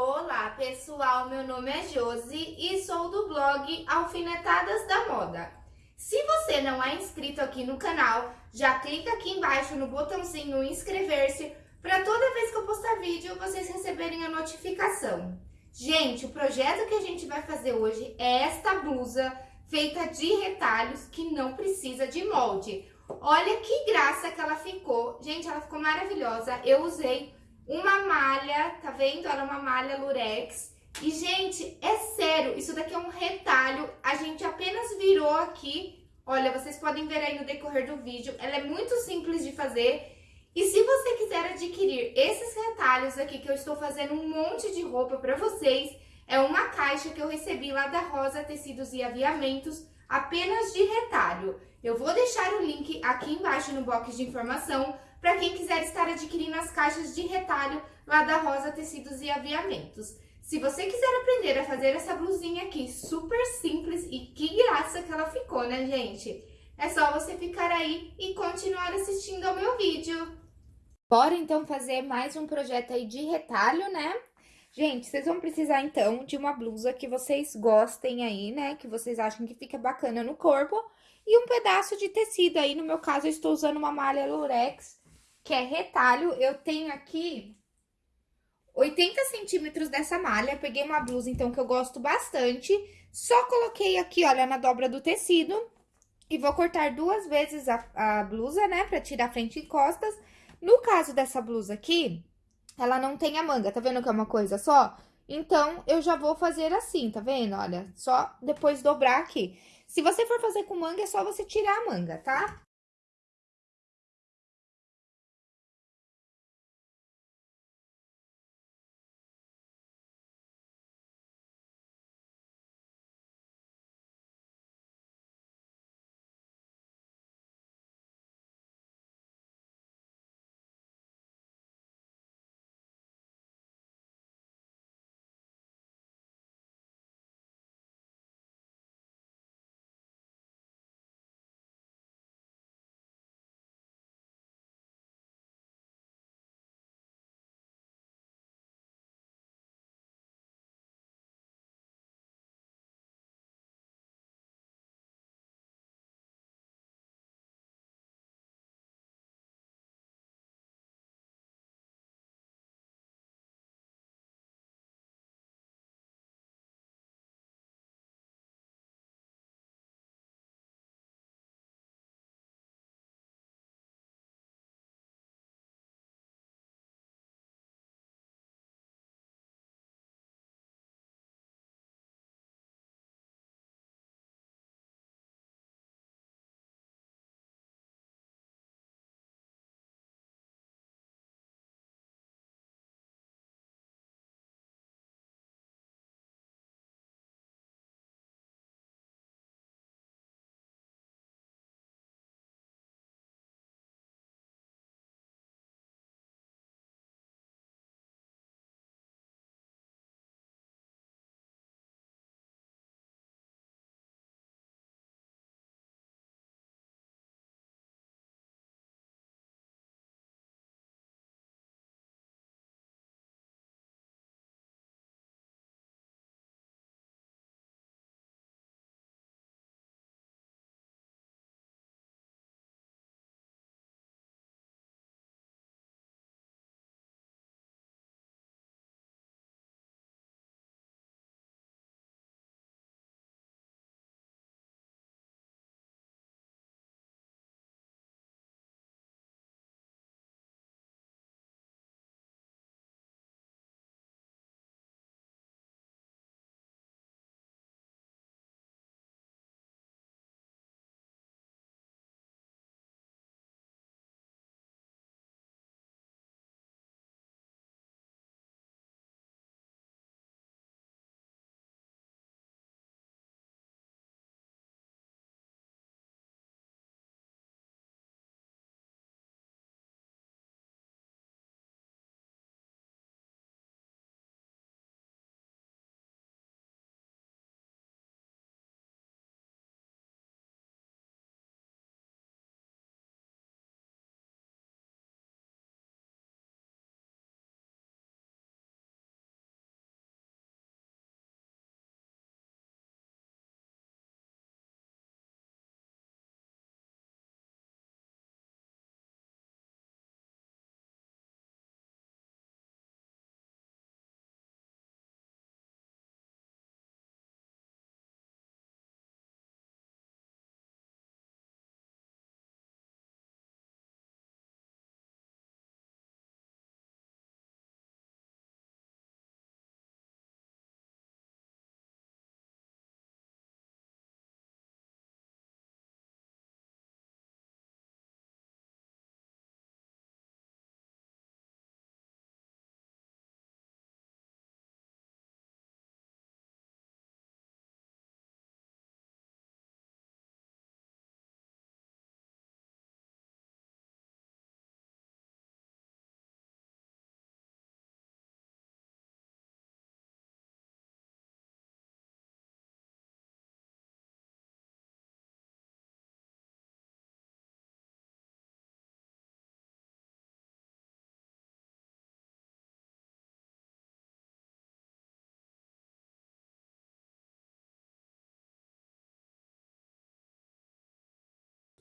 Olá pessoal, meu nome é Josi e sou do blog Alfinetadas da Moda. Se você não é inscrito aqui no canal, já clica aqui embaixo no botãozinho inscrever-se para toda vez que eu postar vídeo vocês receberem a notificação. Gente, o projeto que a gente vai fazer hoje é esta blusa feita de retalhos que não precisa de molde. Olha que graça que ela ficou. Gente, ela ficou maravilhosa. Eu usei uma malha, tá vendo? Era uma malha lurex. E, gente, é sério, isso daqui é um retalho. A gente apenas virou aqui. Olha, vocês podem ver aí no decorrer do vídeo. Ela é muito simples de fazer. E se você quiser adquirir esses retalhos aqui, que eu estou fazendo um monte de roupa pra vocês, é uma caixa que eu recebi lá da Rosa Tecidos e Aviamentos, apenas de retalho. Eu vou deixar o link aqui embaixo no box de informação para quem quiser estar adquirindo as caixas de retalho lá da Rosa Tecidos e Aviamentos. Se você quiser aprender a fazer essa blusinha aqui, super simples e que graça que ela ficou, né, gente? É só você ficar aí e continuar assistindo ao meu vídeo. Bora, então, fazer mais um projeto aí de retalho, né? Gente, vocês vão precisar, então, de uma blusa que vocês gostem aí, né? Que vocês acham que fica bacana no corpo. E um pedaço de tecido aí, no meu caso, eu estou usando uma malha lurex que é retalho. Eu tenho aqui 80 centímetros dessa malha. Peguei uma blusa, então, que eu gosto bastante. Só coloquei aqui, olha, na dobra do tecido. E vou cortar duas vezes a, a blusa, né, pra tirar frente e costas. No caso dessa blusa aqui, ela não tem a manga, tá vendo que é uma coisa só? Então, eu já vou fazer assim, tá vendo? Olha, só depois dobrar aqui. Se você for fazer com manga, é só você tirar a manga, tá?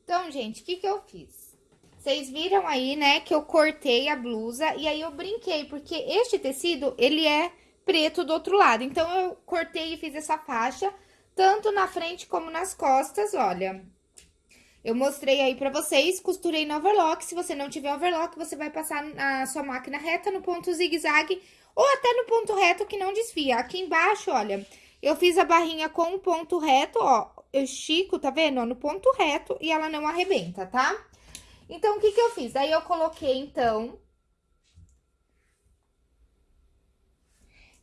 Então, gente, o que que eu fiz? Vocês viram aí, né, que eu cortei a blusa e aí eu brinquei, porque este tecido, ele é preto do outro lado. Então, eu cortei e fiz essa faixa, tanto na frente como nas costas, olha. Eu mostrei aí pra vocês, costurei no overlock. Se você não tiver overlock, você vai passar na sua máquina reta no ponto zigue-zague ou até no ponto reto que não desfia. Aqui embaixo, olha, eu fiz a barrinha com o ponto reto, ó, eu estico, tá vendo? no ponto reto e ela não arrebenta, tá? Então, o que que eu fiz? Aí, eu coloquei, então...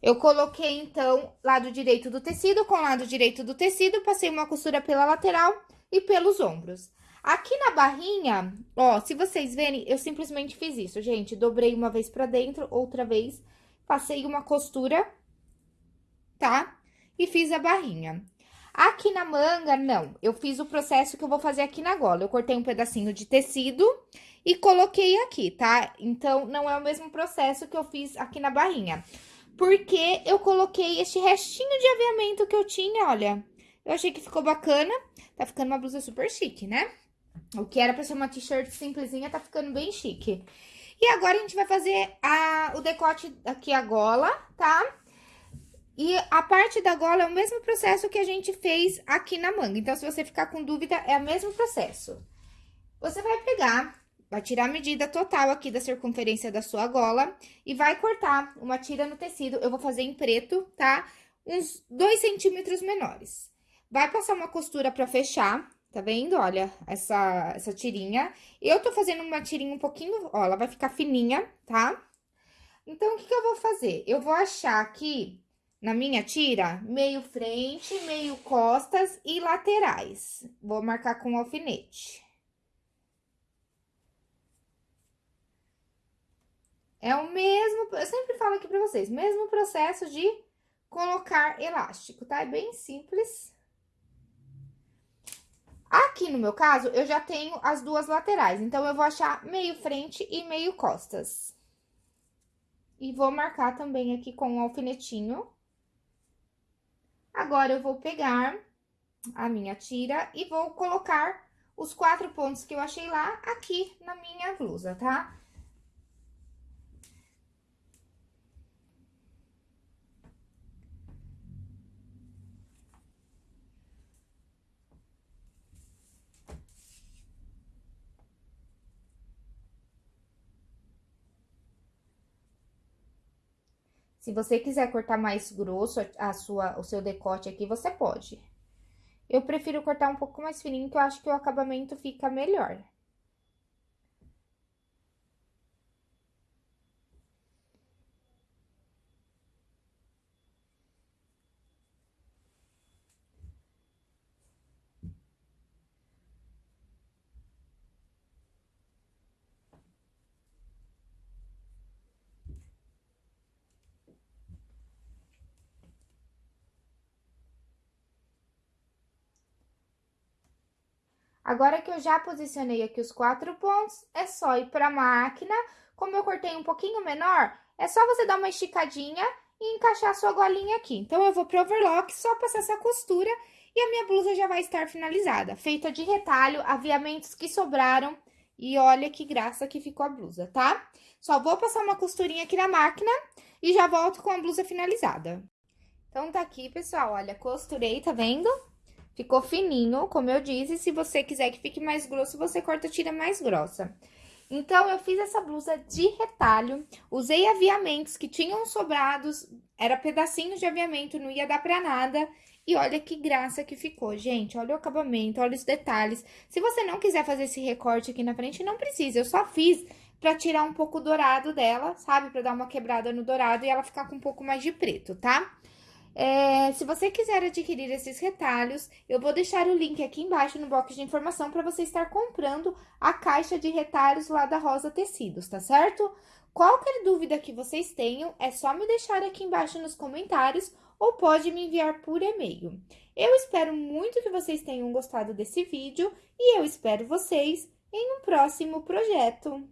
Eu coloquei, então, lado direito do tecido com lado direito do tecido, passei uma costura pela lateral e pelos ombros. Aqui na barrinha, ó, se vocês verem, eu simplesmente fiz isso, gente. Dobrei uma vez pra dentro, outra vez, passei uma costura, tá? E fiz a barrinha. Aqui na manga, não. Eu fiz o processo que eu vou fazer aqui na gola. Eu cortei um pedacinho de tecido e coloquei aqui, tá? Então, não é o mesmo processo que eu fiz aqui na barrinha. Porque eu coloquei este restinho de aviamento que eu tinha, olha. Eu achei que ficou bacana. Tá ficando uma blusa super chique, né? O que era pra ser uma t-shirt simplesinha, tá ficando bem chique. E agora, a gente vai fazer a, o decote aqui, a gola, tá? E a parte da gola é o mesmo processo que a gente fez aqui na manga. Então, se você ficar com dúvida, é o mesmo processo. Você vai pegar, vai tirar a medida total aqui da circunferência da sua gola e vai cortar uma tira no tecido. Eu vou fazer em preto, tá? Uns dois centímetros menores. Vai passar uma costura pra fechar, tá vendo? Olha, essa, essa tirinha. Eu tô fazendo uma tirinha um pouquinho, ó, ela vai ficar fininha, tá? Então, o que que eu vou fazer? Eu vou achar aqui na minha tira, meio frente, meio costas e laterais. Vou marcar com alfinete. É o mesmo, eu sempre falo aqui pra vocês, mesmo processo de colocar elástico, tá? É bem simples. Aqui no meu caso, eu já tenho as duas laterais, então eu vou achar meio frente e meio costas. E vou marcar também aqui com um alfinetinho. Agora, eu vou pegar a minha tira e vou colocar os quatro pontos que eu achei lá aqui na minha blusa, tá? Se você quiser cortar mais grosso a sua, o seu decote aqui, você pode. Eu prefiro cortar um pouco mais fininho, que eu acho que o acabamento fica melhor. Agora que eu já posicionei aqui os quatro pontos, é só ir pra máquina. Como eu cortei um pouquinho menor, é só você dar uma esticadinha e encaixar a sua golinha aqui. Então, eu vou pro overlock, só passar essa costura e a minha blusa já vai estar finalizada. Feita de retalho, aviamentos que sobraram e olha que graça que ficou a blusa, tá? Só vou passar uma costurinha aqui na máquina e já volto com a blusa finalizada. Então, tá aqui, pessoal, olha, costurei, tá vendo? Ficou fininho, como eu disse, se você quiser que fique mais grosso, você corta a tira mais grossa. Então, eu fiz essa blusa de retalho, usei aviamentos que tinham sobrados, era pedacinhos de aviamento, não ia dar pra nada. E olha que graça que ficou, gente, olha o acabamento, olha os detalhes. Se você não quiser fazer esse recorte aqui na frente, não precisa, eu só fiz pra tirar um pouco o dourado dela, sabe? Pra dar uma quebrada no dourado e ela ficar com um pouco mais de preto, tá? Tá? É, se você quiser adquirir esses retalhos, eu vou deixar o link aqui embaixo no box de informação para você estar comprando a caixa de retalhos lá da Rosa Tecidos, tá certo? Qualquer dúvida que vocês tenham, é só me deixar aqui embaixo nos comentários ou pode me enviar por e-mail. Eu espero muito que vocês tenham gostado desse vídeo e eu espero vocês em um próximo projeto.